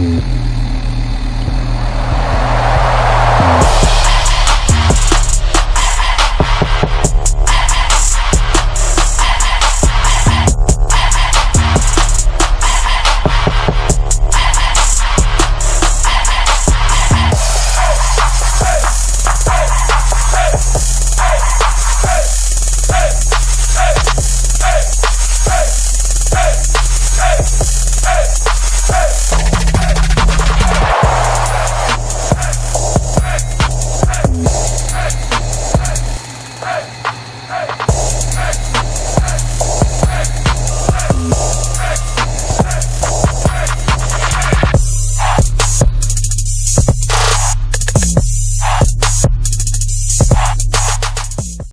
Mm-hmm.